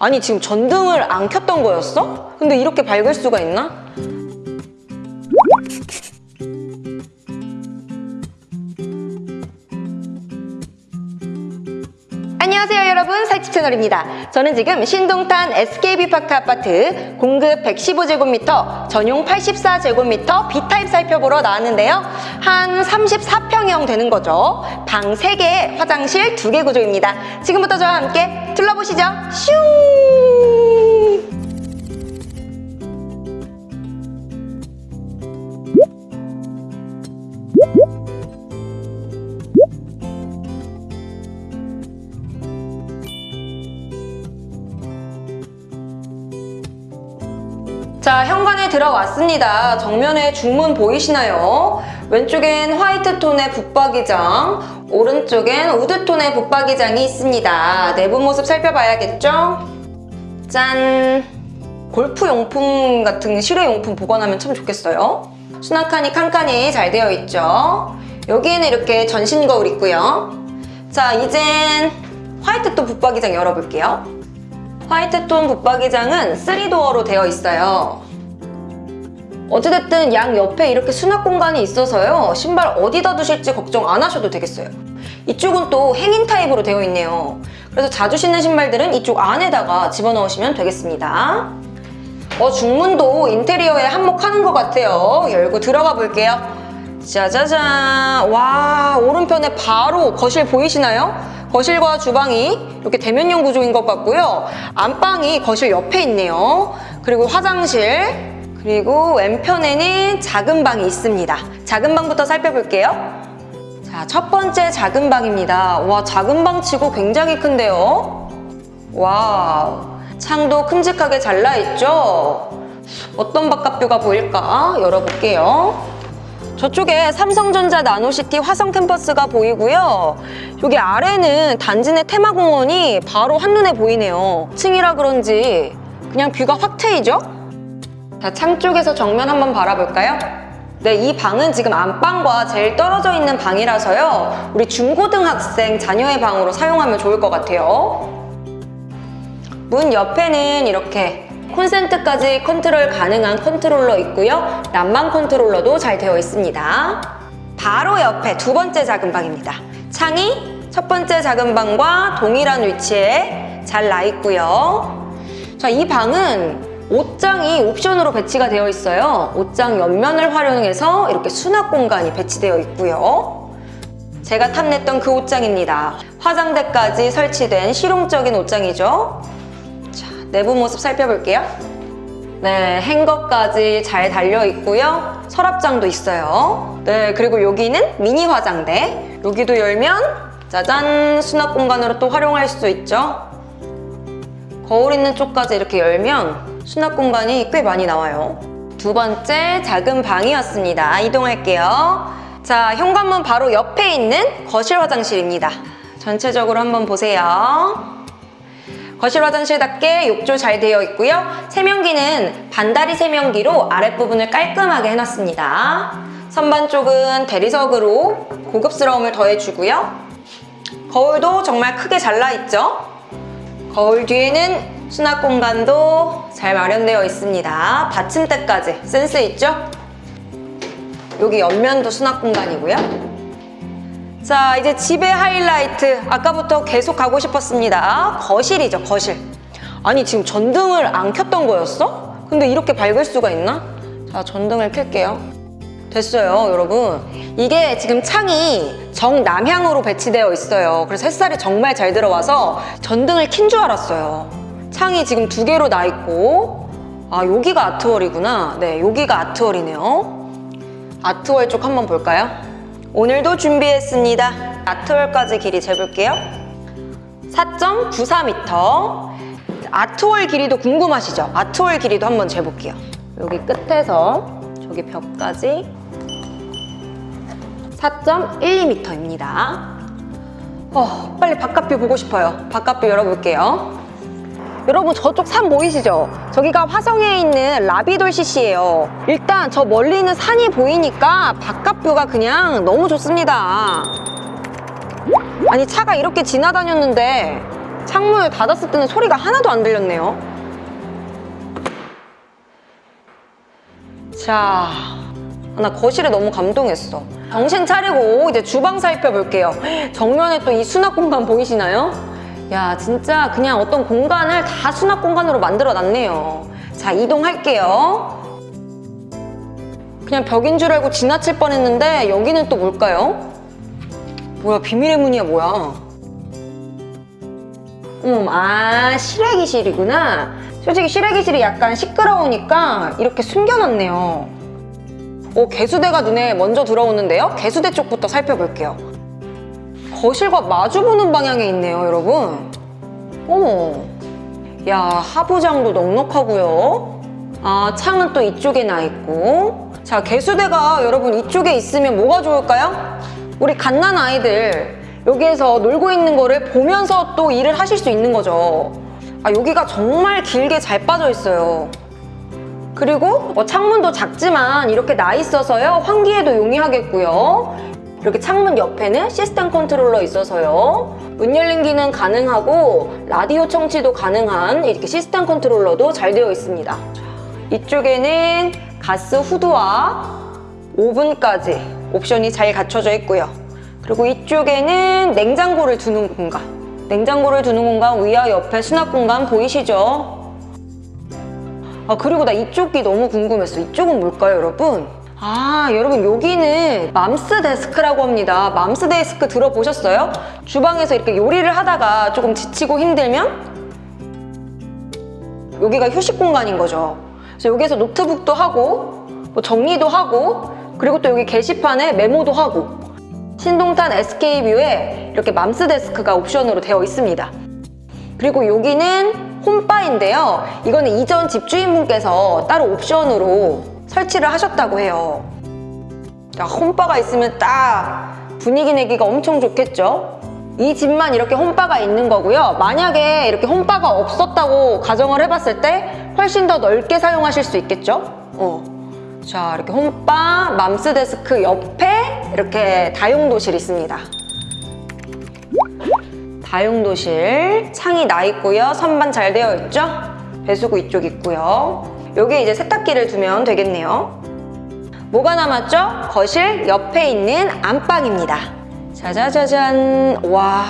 아니 지금 전등을 안 켰던 거였어? 근데 이렇게 밝을 수가 있나? 안녕하세요 여러분. 살집 채널입니다. 저는 지금 신동탄 SKB파크 아파트 공급 115제곱미터 전용 84제곱미터 B타입 살펴보러 나왔는데요. 한 34평형 되는 거죠. 방 3개 화장실 2개 구조입니다. 지금부터 저와 함께 둘러보시죠. 슝 자, 현관에 들어왔습니다. 정면에 중문 보이시나요? 왼쪽엔 화이트 톤의 붙박이장, 오른쪽엔 우드 톤의 붙박이장이 있습니다. 내부 모습 살펴봐야겠죠? 짠! 골프 용품 같은 실외 용품 보관하면 참 좋겠어요. 수납칸이 칸칸이 잘 되어 있죠? 여기에는 이렇게 전신 거울 있고요. 자, 이젠 화이트 톤 붙박이장 열어볼게요. 화이트톤 붙박이장은 3도어로 되어 있어요. 어찌됐든 양 옆에 이렇게 수납 공간이 있어서요. 신발 어디다 두실지 걱정 안 하셔도 되겠어요. 이쪽은 또 행인 타입으로 되어 있네요. 그래서 자주 신는 신발들은 이쪽 안에다가 집어넣으시면 되겠습니다. 어, 중문도 인테리어에 한몫하는 것 같아요. 열고 들어가 볼게요. 짜자잔. 와, 오른편에 바로 거실 보이시나요? 거실과 주방이 이렇게 대면형 구조인 것 같고요. 안방이 거실 옆에 있네요. 그리고 화장실, 그리고 왼편에는 작은 방이 있습니다. 작은 방부터 살펴볼게요. 자, 첫 번째 작은 방입니다. 와, 작은 방 치고 굉장히 큰데요. 와우. 창도 큼직하게 잘 나있죠? 어떤 바깥뷰가 보일까? 열어볼게요. 저쪽에 삼성전자 나노시티 화성 캠퍼스가 보이고요. 여기 아래는 단지 내 테마공원이 바로 한눈에 보이네요. 층이라 그런지 그냥 뷰가 확 트이죠? 자, 창 쪽에서 정면 한번 바라볼까요? 네, 이 방은 지금 안방과 제일 떨어져 있는 방이라서요. 우리 중고등학생 자녀의 방으로 사용하면 좋을 것 같아요. 문 옆에는 이렇게 콘센트까지 컨트롤 가능한 컨트롤러 있고요. 난방 컨트롤러도 잘 되어 있습니다. 바로 옆에 두 번째 작은 방입니다. 창이 첫 번째 작은 방과 동일한 위치에 잘 나 있고요. 자, 이 방은 옷장이 옵션으로 배치가 되어 있어요. 옷장 옆면을 활용해서 이렇게 수납 공간이 배치되어 있고요. 제가 탐냈던 그 옷장입니다. 화장대까지 설치된 실용적인 옷장이죠. 자, 내부 모습 살펴볼게요. 네, 행거까지 잘 달려 있고요. 서랍장도 있어요. 네, 그리고 여기는 미니 화장대. 여기도 열면 짜잔 수납 공간으로 또 활용할 수 있죠. 거울 있는 쪽까지 이렇게 열면 수납 공간이 꽤 많이 나와요. 두 번째 작은 방이었습니다. 이동할게요. 자, 현관문 바로 옆에 있는 거실 화장실입니다. 전체적으로 한번 보세요. 거실 화장실답게 욕조 잘 되어 있고요. 세면기는 반다리 세면기로 아랫부분을 깔끔하게 해놨습니다. 선반 쪽은 대리석으로 고급스러움을 더해주고요. 거울도 정말 크게 잘라있죠? 거울 뒤에는 수납 공간도 잘 마련되어 있습니다. 받침대까지 센스 있죠? 여기 옆면도 수납 공간이고요. 자, 이제 집의 하이라이트. 아까부터 계속 가고 싶었습니다. 거실이죠, 거실. 아니, 지금 전등을 안 켰던 거였어? 근데 이렇게 밝을 수가 있나? 자, 전등을 켤게요. 됐어요, 여러분. 이게 지금 창이 정남향으로 배치되어 있어요. 그래서 햇살이 정말 잘 들어와서 전등을 킨 줄 알았어요. 창이 지금 두 개로 나 있고 아, 여기가 아트월이구나. 네, 여기가 아트월이네요. 아트월 쪽 한번 볼까요? 오늘도 준비했습니다. 아트월까지 길이 재볼게요. 4.94m. 아트월 길이도 궁금하시죠? 아트월 길이도 한번 재볼게요. 여기 끝에서 저기 벽까지 4.12m입니다. 어, 빨리 바깥뷰 보고 싶어요. 바깥뷰 열어볼게요. 여러분 저쪽 산 보이시죠? 저기가 화성에 있는 라비돌 CC예요. 일단 저 멀리 있는 산이 보이니까 바깥 뷰가 그냥 너무 좋습니다. 아니 차가 이렇게 지나다녔는데 창문을 닫았을 때는 소리가 하나도 안 들렸네요. 자, 나 거실에 너무 감동했어. 정신 차리고 이제 주방 살펴볼게요. 정면에 또 이 수납 공간 보이시나요? 야, 진짜 그냥 어떤 공간을 다 수납 공간으로 만들어 놨네요. 자, 이동할게요. 그냥 벽인 줄 알고 지나칠 뻔했는데 여기는 또 뭘까요? 뭐야, 비밀의 문이야, 뭐야? 음, 아, 실외기실이구나. 솔직히 실외기실이 약간 시끄러우니까 이렇게 숨겨놨네요. 오, 개수대가 눈에 먼저 들어오는데요. 개수대 쪽부터 살펴볼게요. 거실과 마주보는 방향에 있네요, 여러분. 어머. 야, 하부장도 넉넉하고요. 아, 창은 또 이쪽에 나 있고. 자, 개수대가 여러분 이쪽에 있으면 뭐가 좋을까요? 우리 갓난 아이들 여기에서 놀고 있는 거를 보면서 또 일을 하실 수 있는 거죠. 아, 여기가 정말 길게 잘 빠져 있어요. 그리고 뭐 창문도 작지만 이렇게 나 있어서요. 환기에도 용이하겠고요. 이렇게 창문 옆에는 시스템 컨트롤러 있어서요. 문 열린 기능 가능하고 라디오 청취도 가능한 이렇게 시스템 컨트롤러도 잘 되어 있습니다. 이쪽에는 가스 후드와 오븐까지 옵션이 잘 갖춰져 있고요. 그리고 이쪽에는 냉장고를 두는 공간. 냉장고를 두는 공간 위와 옆에 수납 공간 보이시죠? 아 그리고 나 이쪽이 너무 궁금했어. 이쪽은 뭘까요, 여러분? 아 여러분 여기는 mom's desk라고 합니다. mom's desk 들어보셨어요? 주방에서 이렇게 요리를 하다가 조금 지치고 힘들면 여기가 휴식 공간인 거죠. 그래서 여기서 노트북도 하고 뭐 정리도 하고 그리고 또 여기 게시판에 메모도 하고 신동탄 SK뷰에 이렇게 mom's desk가 옵션으로 되어 있습니다. 그리고 여기는 홈바인데요. 이거는 이전 집주인분께서 따로 옵션으로 설치를 하셨다고 해요. 야, 홈바가 있으면 딱 분위기 내기가 엄청 좋겠죠? 이 집만 이렇게 홈바가 있는 거고요. 만약에 이렇게 홈바가 없었다고 가정을 해봤을 때 훨씬 더 넓게 사용하실 수 있겠죠? 어. 자, 이렇게 홈바, 맘스 데스크 옆에 이렇게 다용도실 있습니다. 다용도실 창이 나 있고요. 선반 잘 되어 있죠? 배수구 이쪽 있고요. 여기 이제 세탁기를 두면 되겠네요. 뭐가 남았죠? 거실 옆에 있는 안방입니다. 짜자자잔. 와,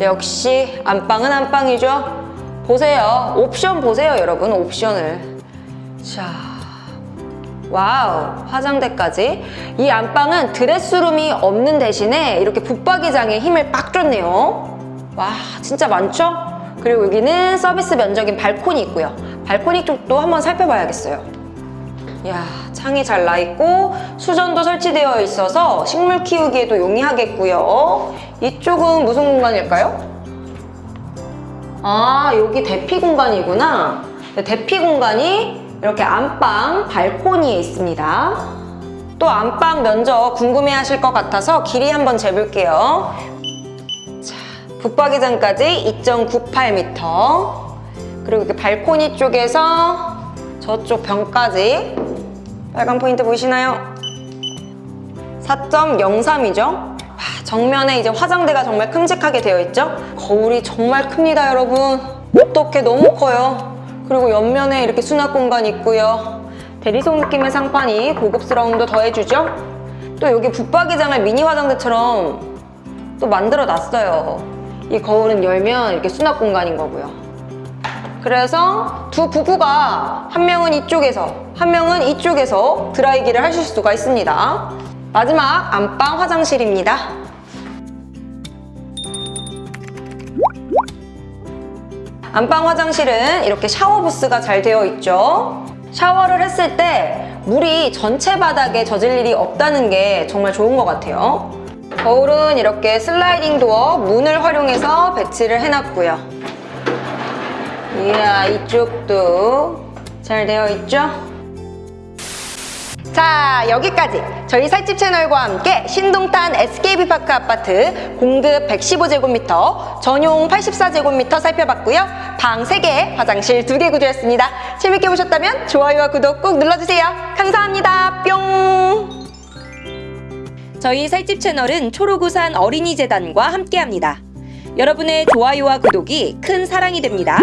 역시 안방은 안방이죠. 보세요. 옵션 보세요, 여러분. 옵션을. 자, 와우, 화장대까지. 이 안방은 드레스룸이 없는 대신에 이렇게 붙박이장에 힘을 빡 줬네요. 와, 진짜 많죠? 그리고 여기는 서비스 면적인 발코니 있고요. 발코니 쪽도 한번 살펴봐야겠어요. 이야, 창이 잘 나 있고 수전도 설치되어 있어서 식물 키우기에도 용이하겠고요. 이쪽은 무슨 공간일까요? 아, 여기 대피 공간이구나. 네, 대피 공간이 이렇게 안방 발코니에 있습니다. 또 안방 면적 궁금해 하실 것 같아서 길이 한번 재볼게요. 자, 붙박이장까지 2.98m. 그리고 이렇게 발코니 쪽에서 저쪽 벽까지 빨간 포인트 보이시나요? 4.03이죠? 정면에 이제 화장대가 정말 큼직하게 되어 있죠? 거울이 정말 큽니다, 여러분. 어떻게 너무 커요. 그리고 옆면에 이렇게 수납 공간 있고요. 대리석 느낌의 상판이 고급스러움도 더해주죠? 또 여기 붙박이장을 미니 화장대처럼 또 만들어 놨어요. 이 거울은 열면 이렇게 수납 공간인 거고요. 그래서 두 부부가 한 명은 이쪽에서 한 명은 이쪽에서 드라이기를 하실 수가 있습니다. 마지막 안방 화장실입니다. 안방 화장실은 이렇게 샤워 부스가 잘 되어 있죠. 샤워를 했을 때 물이 전체 바닥에 젖을 일이 없다는 게 정말 좋은 것 같아요. 거울은 이렇게 슬라이딩 도어 문을 활용해서 배치를 해놨고요. 이야 이쪽도 잘 되어 있죠? 자 여기까지. 저희 살집 채널과 함께 신동탄 SKB파크 아파트 공급 115제곱미터 전용 84제곱미터 살펴봤고요. 방 3개 화장실 2개 구조였습니다. 재밌게 보셨다면 좋아요와 구독 꼭 눌러주세요. 감사합니다. 뿅! 저희 살집 채널은 초록우산 어린이재단과 함께합니다. 여러분의 좋아요와 구독이 큰 사랑이 됩니다.